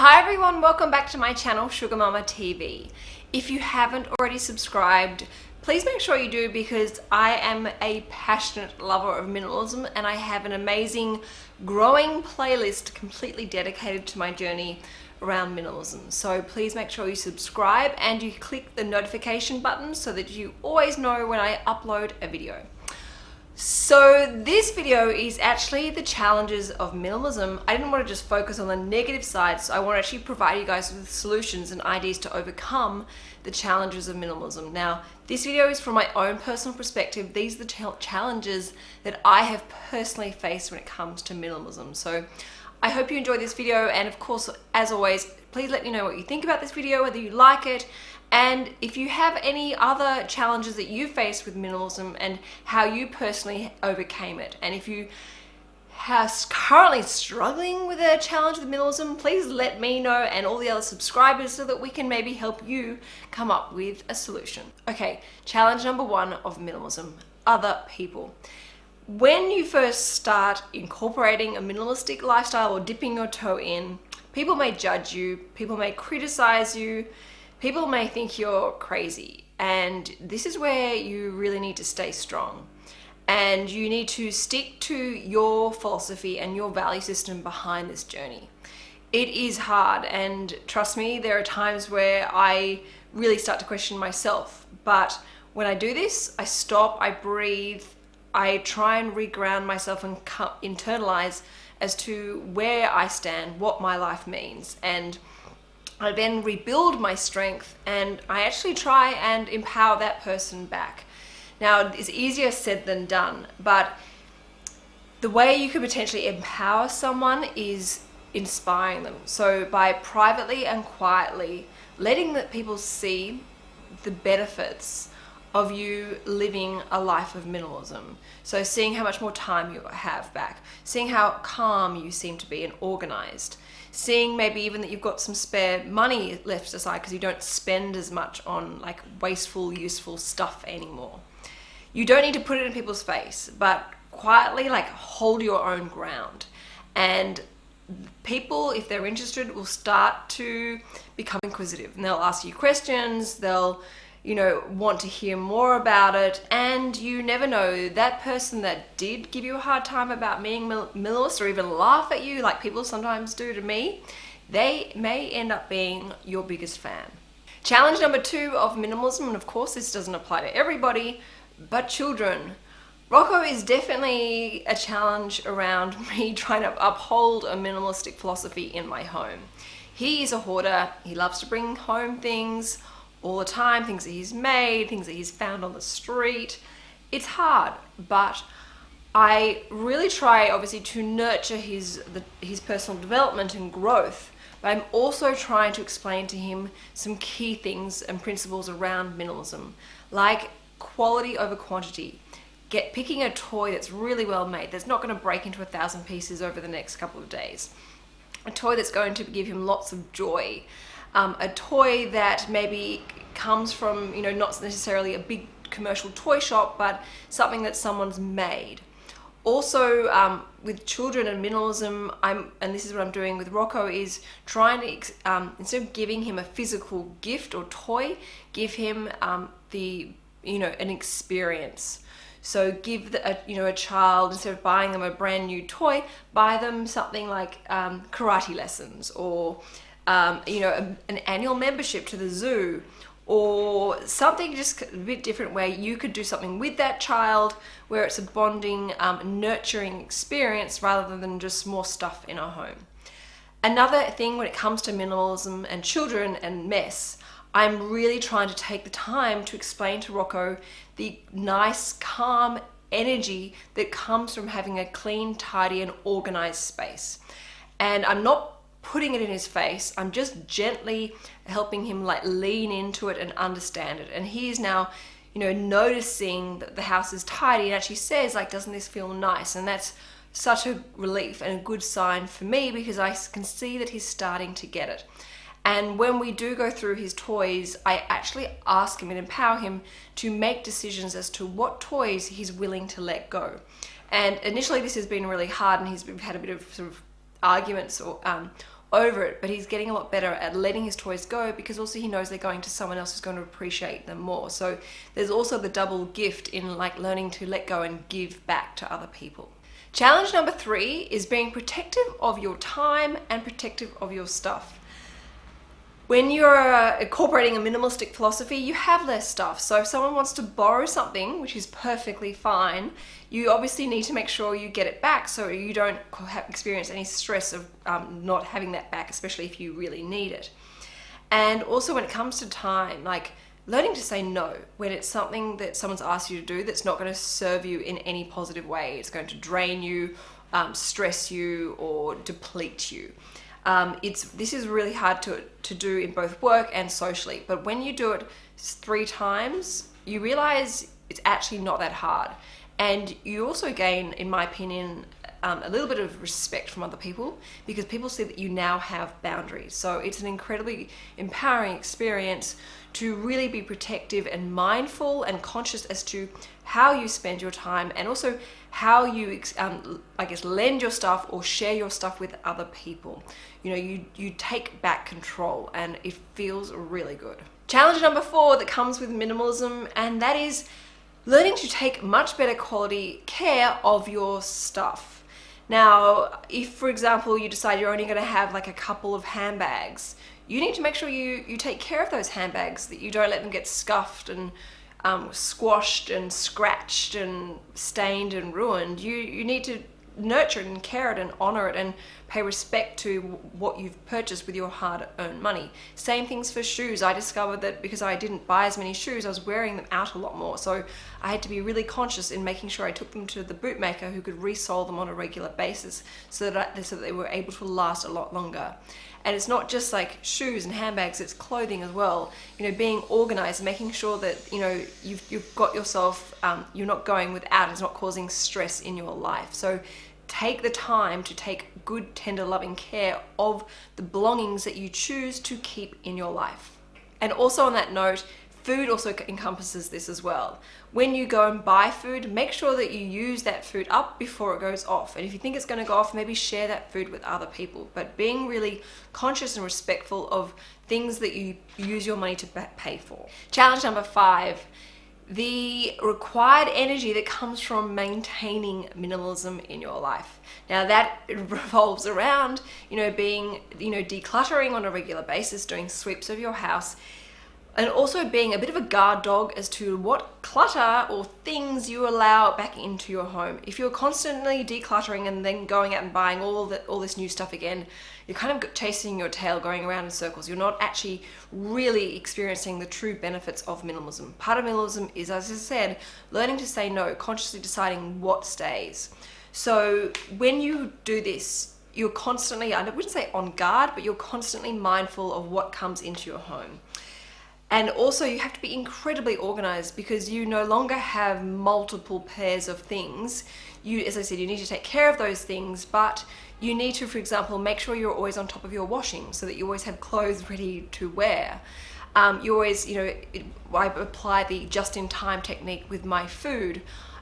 Hi everyone, welcome back to my channel Sugar Mamma TV. If you haven't already subscribed, please make sure you do because I am a passionate lover of minimalism and I have an amazing growing playlist completely dedicated to my journey around minimalism. So please make sure you subscribe and you click the notification button so that you always know when I upload a video. So this video is actually the challenges of minimalism. I didn't want to just focus on the negative side, So I want to actually provide you guys with solutions and ideas to overcome the challenges of minimalism. Now, this video is from my own personal perspective. These are the challenges that I have personally faced when it comes to minimalism. So I hope you enjoyed this video. And of course, as always, please let me know what you think about this video, whether you like it, and if you have any other challenges that you faced with minimalism and how you personally overcame it, and if you are currently struggling with a challenge with minimalism, please let me know and all the other subscribers so that we can maybe help you come up with a solution. Okay, challenge number one of minimalism, other people. When you first start incorporating a minimalistic lifestyle or dipping your toe in, people may judge you, people may criticize you, people may think you're crazy and this is where you really need to stay strong and you need to stick to your philosophy and your value system behind this journey. It is hard and trust me, there are times where I really start to question myself, but when I do this, I stop, I breathe, I try and reground myself and internalize as to where I stand, what my life means. And I then rebuild my strength and I actually try and empower that person back. Now, it's easier said than done, but the way you could potentially empower someone is inspiring them. So by privately and quietly letting the people see the benefits of you living a life of minimalism. So seeing how much more time you have back, seeing how calm you seem to be and organized, seeing maybe even that you've got some spare money left aside because you don't spend as much on like wasteful, useful stuff anymore. You don't need to put it in people's face, but quietly like hold your own ground. And people, if they're interested, will start to become inquisitive and they'll ask you questions, they'll you know, want to hear more about it. And you never know, that person that did give you a hard time about being minimalist or even laugh at you like people sometimes do to me, they may end up being your biggest fan. Challenge number two of minimalism, and of course this doesn't apply to everybody, but children. Rocco is definitely a challenge around me trying to uphold a minimalistic philosophy in my home. He is a hoarder, he loves to bring home things, all the time, things that he's made, things that he's found on the street. It's hard, but I really try obviously to nurture his, the, his personal development and growth, but I'm also trying to explain to him some key things and principles around minimalism, like quality over quantity. Get picking a toy that's really well made, that's not going to break into a thousand pieces over the next couple of days. A toy that's going to give him lots of joy um, a toy that maybe comes from, you know, not necessarily a big commercial toy shop, but something that someone's made. Also, um, with children and minimalism, I'm, and this is what I'm doing with Rocco, is trying to, um, instead of giving him a physical gift or toy, give him um, the, you know, an experience. So give the, a, you know a child instead of buying them a brand new toy, buy them something like um, karate lessons or um, you know, a, an annual membership to the zoo or something just a bit different where you could do something with that child where it's a bonding, um, nurturing experience rather than just more stuff in our home. Another thing when it comes to minimalism and children and mess, I'm really trying to take the time to explain to Rocco the nice, calm energy that comes from having a clean, tidy and organized space. And I'm not putting it in his face. I'm just gently helping him like lean into it and understand it. And he's now, you know, noticing that the house is tidy and actually says like, doesn't this feel nice? And that's such a relief and a good sign for me because I can see that he's starting to get it. And when we do go through his toys, I actually ask him and empower him to make decisions as to what toys he's willing to let go. And initially this has been really hard and he's had a bit of sort of arguments or um, over it, but he's getting a lot better at letting his toys go because also he knows they're going to someone else who's going to appreciate them more. So there's also the double gift in like learning to let go and give back to other people. Challenge number three is being protective of your time and protective of your stuff. When you're uh, incorporating a minimalistic philosophy, you have less stuff. So if someone wants to borrow something, which is perfectly fine, you obviously need to make sure you get it back so you don't experience any stress of um, not having that back, especially if you really need it. And also when it comes to time, like learning to say no when it's something that someone's asked you to do that's not going to serve you in any positive way. It's going to drain you, um, stress you, or deplete you. Um, it's this is really hard to to do in both work and socially. But when you do it three times, you realize it's actually not that hard, and you also gain, in my opinion, um, a little bit of respect from other people because people see that you now have boundaries. So it's an incredibly empowering experience to really be protective and mindful and conscious as to how you spend your time and also how you, um, I guess, lend your stuff or share your stuff with other people. You know, you, you take back control and it feels really good. Challenge number four that comes with minimalism and that is learning to take much better quality care of your stuff. Now, if for example you decide you're only going to have like a couple of handbags, you need to make sure you, you take care of those handbags, that you don't let them get scuffed and um, squashed and scratched and stained and ruined. You, you need to nurture it and care it and honor it and pay respect to what you've purchased with your hard-earned money. Same things for shoes. I discovered that because I didn't buy as many shoes, I was wearing them out a lot more. So I had to be really conscious in making sure I took them to the bootmaker who could resole them on a regular basis so that, I, so that they were able to last a lot longer. And it's not just like shoes and handbags, it's clothing as well. You know, being organized, making sure that, you know, you've, you've got yourself, um, you're not going without, it's not causing stress in your life. So take the time to take good, tender, loving care of the belongings that you choose to keep in your life. And also on that note, food also encompasses this as well. When you go and buy food, make sure that you use that food up before it goes off. And if you think it's going to go off, maybe share that food with other people. But being really conscious and respectful of things that you use your money to pay for. Challenge number five the required energy that comes from maintaining minimalism in your life. Now that revolves around, you know, being, you know, decluttering on a regular basis, doing sweeps of your house, and also being a bit of a guard dog as to what clutter or things you allow back into your home. If you're constantly decluttering and then going out and buying all the, all this new stuff again, you're kind of chasing your tail going around in circles. You're not actually really experiencing the true benefits of minimalism. Part of minimalism is, as I said, learning to say no, consciously deciding what stays. So when you do this, you're constantly, I wouldn't say on guard, but you're constantly mindful of what comes into your home. And also you have to be incredibly organized because you no longer have multiple pairs of things. You, as I said, you need to take care of those things, but you need to, for example, make sure you're always on top of your washing so that you always have clothes ready to wear. Um, you always, you know, I apply the just-in-time technique with my food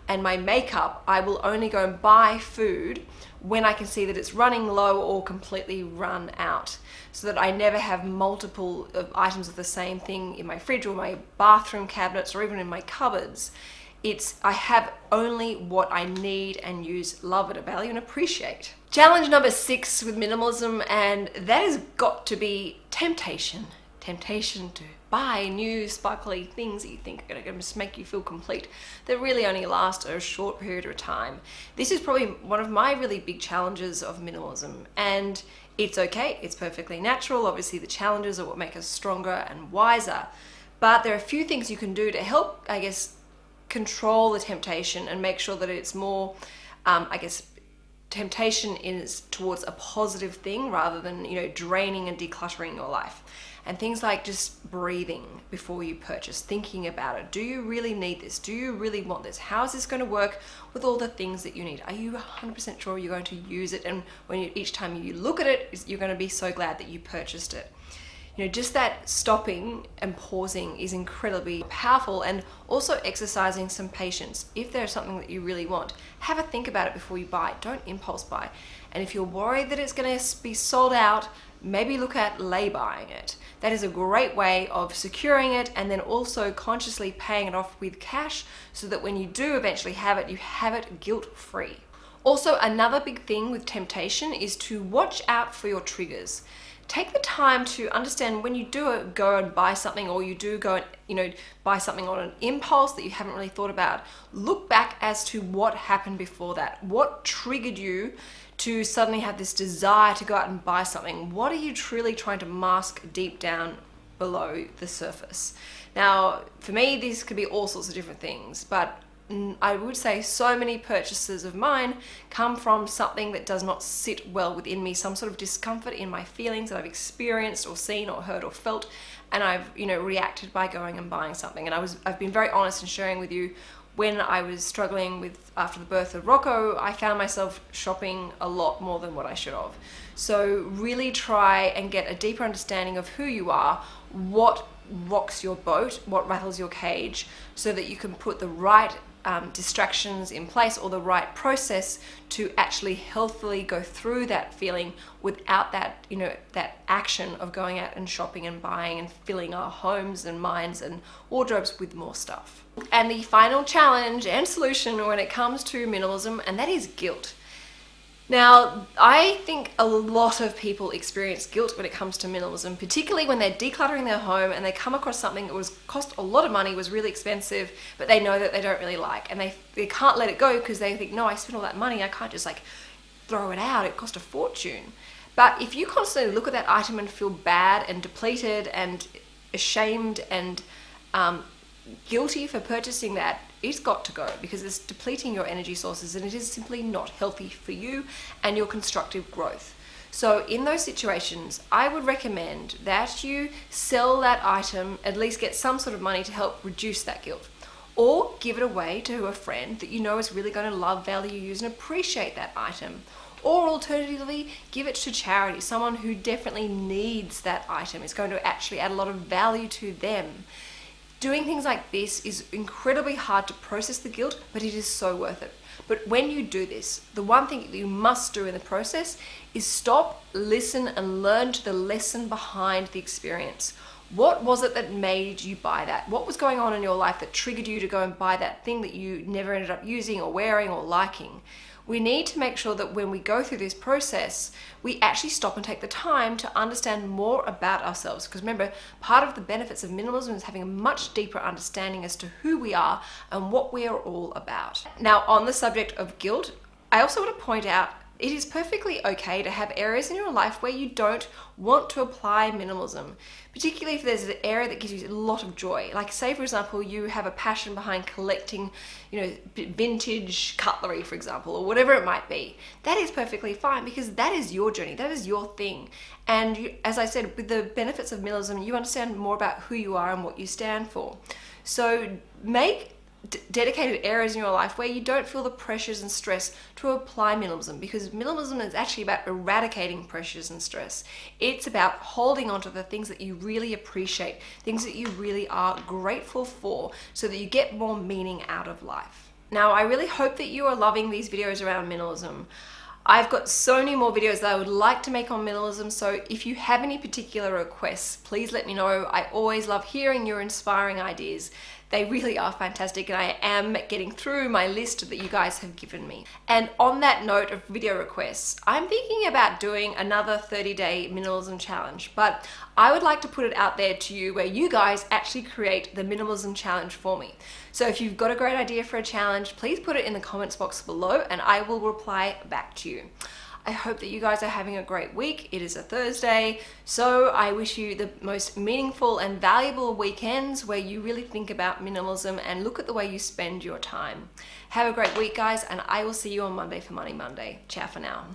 and my makeup. I will only go and buy food when I can see that it's running low or completely run out so that I never have multiple items of the same thing in my fridge or my bathroom cabinets or even in my cupboards. It's I have only what I need and use, love it, value and appreciate. Challenge number six with minimalism and that has got to be temptation. Temptation to buy new sparkly things that you think are going to make you feel complete that really only last a short period of time. This is probably one of my really big challenges of minimalism and it's okay, it's perfectly natural. Obviously the challenges are what make us stronger and wiser. But there are a few things you can do to help, I guess, control the temptation and make sure that it's more, um, I guess, temptation is towards a positive thing rather than, you know, draining and decluttering your life and things like just breathing before you purchase, thinking about it. Do you really need this? Do you really want this? How is this going to work with all the things that you need? Are you 100% sure you're going to use it? And when you, each time you look at it, you're going to be so glad that you purchased it. You know, just that stopping and pausing is incredibly powerful and also exercising some patience. If there's something that you really want, have a think about it before you buy. Don't impulse buy. And if you're worried that it's going to be sold out, maybe look at lay buying it. That is a great way of securing it and then also consciously paying it off with cash so that when you do eventually have it, you have it guilt free. Also, another big thing with temptation is to watch out for your triggers. Take the time to understand when you do go and buy something or you do go and you know buy something on an impulse that you haven't really thought about. Look back as to what happened before that. What triggered you to suddenly have this desire to go out and buy something? What are you truly trying to mask deep down below the surface? Now, for me, these could be all sorts of different things, but I would say so many purchases of mine come from something that does not sit well within me, some sort of discomfort in my feelings that I've experienced or seen or heard or felt, and I've you know reacted by going and buying something. And I was I've been very honest in sharing with you when I was struggling with after the birth of Rocco, I found myself shopping a lot more than what I should have. So really try and get a deeper understanding of who you are, what rocks your boat, what rattles your cage, so that you can put the right um, distractions in place or the right process to actually healthily go through that feeling without that you know that action of going out and shopping and buying and filling our homes and minds and wardrobes with more stuff. And the final challenge and solution when it comes to minimalism and that is guilt now, I think a lot of people experience guilt when it comes to minimalism, particularly when they're decluttering their home and they come across something that was cost a lot of money, was really expensive, but they know that they don't really like and they, they can't let it go because they think, no, I spent all that money, I can't just like throw it out, it cost a fortune. But if you constantly look at that item and feel bad and depleted and ashamed and um, guilty for purchasing that, it's got to go because it's depleting your energy sources and it is simply not healthy for you and your constructive growth. So in those situations, I would recommend that you sell that item, at least get some sort of money to help reduce that guilt. Or give it away to a friend that you know is really going to love, value, use and appreciate that item. Or alternatively, give it to charity, someone who definitely needs that item, is going to actually add a lot of value to them. Doing things like this is incredibly hard to process the guilt, but it is so worth it. But when you do this, the one thing you must do in the process is stop, listen, and learn to the lesson behind the experience. What was it that made you buy that? What was going on in your life that triggered you to go and buy that thing that you never ended up using or wearing or liking? We need to make sure that when we go through this process, we actually stop and take the time to understand more about ourselves. Because remember, part of the benefits of minimalism is having a much deeper understanding as to who we are and what we are all about. Now, on the subject of guilt, I also want to point out it is perfectly okay to have areas in your life where you don't want to apply minimalism, particularly if there's an area that gives you a lot of joy. Like say for example, you have a passion behind collecting, you know, vintage cutlery, for example, or whatever it might be. That is perfectly fine because that is your journey, that is your thing. And you, as I said, with the benefits of minimalism, you understand more about who you are and what you stand for. So make dedicated areas in your life where you don't feel the pressures and stress to apply minimalism because minimalism is actually about eradicating pressures and stress. It's about holding on to the things that you really appreciate, things that you really are grateful for so that you get more meaning out of life. Now, I really hope that you are loving these videos around minimalism. I've got so many more videos that I would like to make on minimalism, so if you have any particular requests, please let me know. I always love hearing your inspiring ideas. They really are fantastic and I am getting through my list that you guys have given me. And on that note of video requests, I'm thinking about doing another 30 day minimalism challenge, but I would like to put it out there to you where you guys actually create the minimalism challenge for me. So if you've got a great idea for a challenge, please put it in the comments box below and I will reply back to you. I hope that you guys are having a great week. It is a Thursday, so I wish you the most meaningful and valuable weekends where you really think about minimalism and look at the way you spend your time. Have a great week, guys, and I will see you on Monday for Money Monday. Ciao for now.